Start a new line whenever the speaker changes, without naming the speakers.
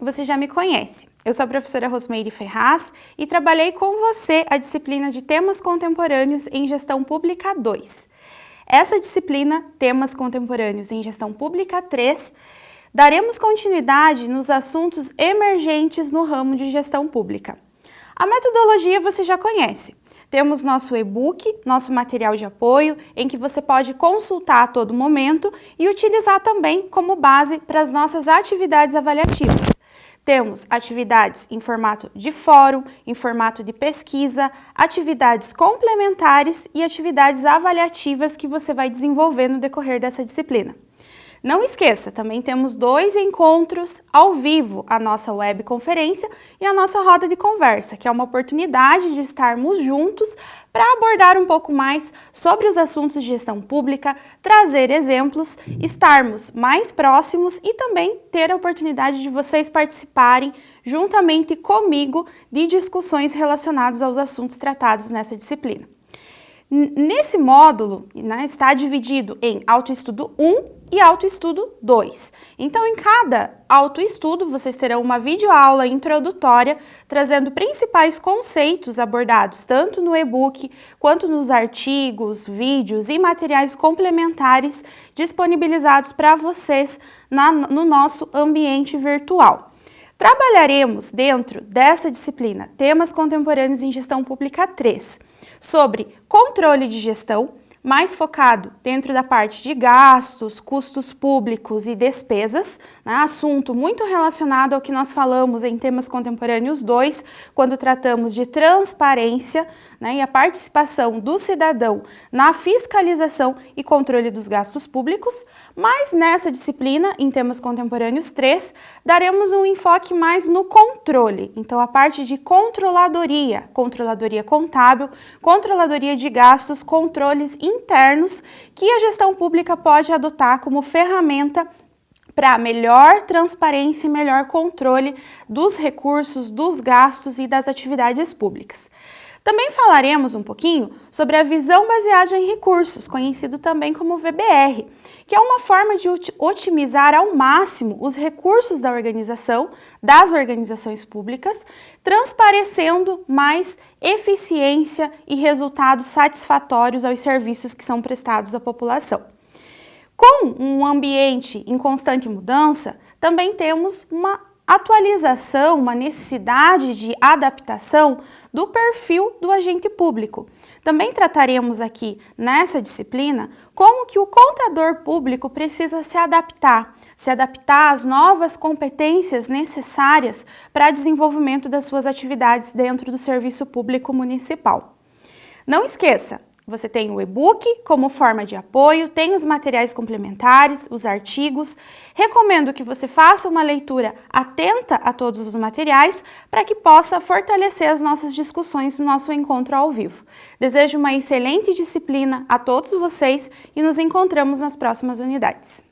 você já me conhece. Eu sou a professora Rosmeire Ferraz e trabalhei com você a disciplina de Temas Contemporâneos em Gestão Pública 2. Essa disciplina, Temas Contemporâneos em Gestão Pública 3, daremos continuidade nos assuntos emergentes no ramo de gestão pública. A metodologia você já conhece. Temos nosso e-book, nosso material de apoio, em que você pode consultar a todo momento e utilizar também como base para as nossas atividades avaliativas. Temos atividades em formato de fórum, em formato de pesquisa, atividades complementares e atividades avaliativas que você vai desenvolver no decorrer dessa disciplina. Não esqueça, também temos dois encontros ao vivo, a nossa webconferência e a nossa roda de conversa, que é uma oportunidade de estarmos juntos para abordar um pouco mais sobre os assuntos de gestão pública, trazer exemplos, estarmos mais próximos e também ter a oportunidade de vocês participarem juntamente comigo de discussões relacionadas aos assuntos tratados nessa disciplina. Nesse módulo né, está dividido em autoestudo 1 e autoestudo 2. Então, em cada autoestudo, vocês terão uma videoaula introdutória trazendo principais conceitos abordados tanto no e-book quanto nos artigos, vídeos e materiais complementares disponibilizados para vocês na, no nosso ambiente virtual. Trabalharemos dentro dessa disciplina Temas Contemporâneos em Gestão Pública 3 sobre controle de gestão, mais focado dentro da parte de gastos, custos públicos e despesas, né? assunto muito relacionado ao que nós falamos em temas contemporâneos 2, quando tratamos de transparência né? e a participação do cidadão na fiscalização e controle dos gastos públicos, mas nessa disciplina, em temas contemporâneos 3, daremos um enfoque mais no controle, então a parte de controladoria, controladoria contábil, controladoria de gastos, controles internos que a gestão pública pode adotar como ferramenta para melhor transparência e melhor controle dos recursos, dos gastos e das atividades públicas. Também falaremos um pouquinho sobre a visão baseada em recursos, conhecido também como VBR, que é uma forma de otimizar ao máximo os recursos da organização, das organizações públicas, transparecendo mais eficiência e resultados satisfatórios aos serviços que são prestados à população. Com um ambiente em constante mudança, também temos uma atualização, uma necessidade de adaptação do perfil do agente público. Também trataremos aqui nessa disciplina como que o contador público precisa se adaptar, se adaptar às novas competências necessárias para desenvolvimento das suas atividades dentro do serviço público municipal. Não esqueça, você tem o e-book como forma de apoio, tem os materiais complementares, os artigos. Recomendo que você faça uma leitura atenta a todos os materiais para que possa fortalecer as nossas discussões no nosso encontro ao vivo. Desejo uma excelente disciplina a todos vocês e nos encontramos nas próximas unidades.